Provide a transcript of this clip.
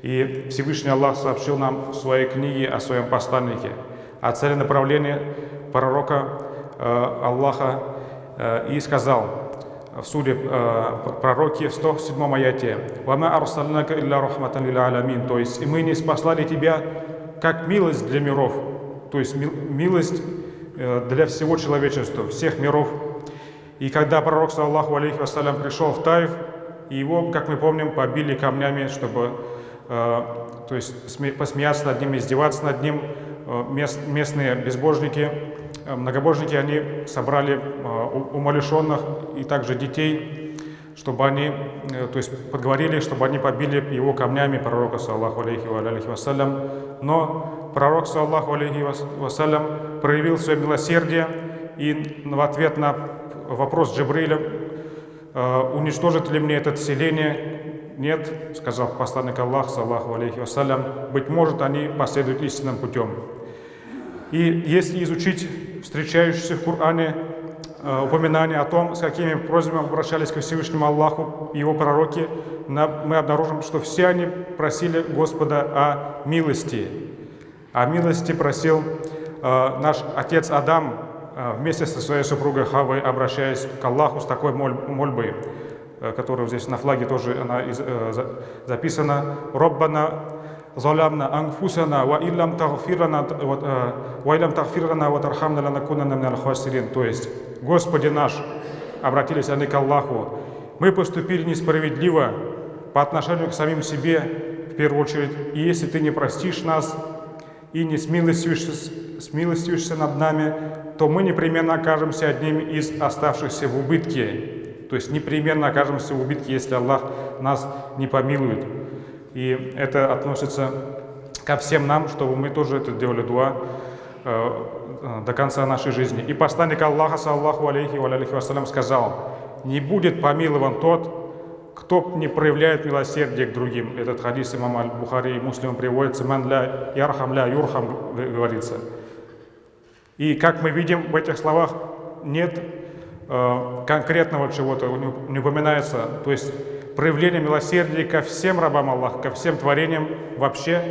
И Всевышний Аллах сообщил нам в своей книге о своем посланнике, о целенаправлении пророка э, Аллаха э, и сказал в суре э, пророке в 107 аяте «Вама арсалнака илля рахматан лил аламин» То есть, и мы не спаслали тебя как милость для миров, то есть милость э, для всего человечества, всех миров. И когда пророк, саллаху алейхи вассалям, пришел в Таиф, его, как мы помним, побили камнями, чтобы Э, то есть посмеяться над ним, издеваться над ним. Э, местные безбожники, э, многобожники, они собрали умалишенных и также детей, чтобы они, то есть подговорили, чтобы они побили его камнями пророка, саллаху алейхи ва алейхи вассалям. Но пророк, саллаху алейхи вассалям, проявил свое милосердие и в ответ на вопрос Джибриля, уничтожит ли мне это селение, нет, сказал посланник Аллах, саллаху алейхи вассалям, быть может, они последуют истинным путем. И если изучить встречающиеся в Коране э, упоминания о том, с какими просьбами обращались к Всевышнему Аллаху и его пророки, мы обнаружим, что все они просили Господа о милости. О милости просил э, наш отец Адам а, вместе со своей супругой Хавой обращаясь к Аллаху с такой мольбой, э, которую здесь на флаге тоже она э, записана. «Роббана залямна ангфусана ва иллам тагфирана э, ва иллам тагфирана ва тархамна ланакунана минал хасирин». То есть, «Господи наш», обратились они к Аллаху, «Мы поступили несправедливо по отношению к самим себе, в первую очередь, и если Ты не простишь нас, и не смилостивишься, смилостивишься над нами, то мы непременно окажемся одним из оставшихся в убытке. То есть непременно окажемся в убытке, если Аллах нас не помилует. И это относится ко всем нам, чтобы мы тоже это делали дуа э, э, до конца нашей жизни. И посланник Аллаха, саллаху алейхи ва алейхи вассалям, сказал, «Не будет помилован тот, кто не проявляет милосердие к другим». Этот хадис имама Аль-Бухари и Муслим приводится, «Ман ля ярхам ля юрхам» говорится. И как мы видим в этих словах, нет Э, конкретного чего-то не упоминается. То есть проявление милосердия ко всем рабам Аллаха, ко всем творениям вообще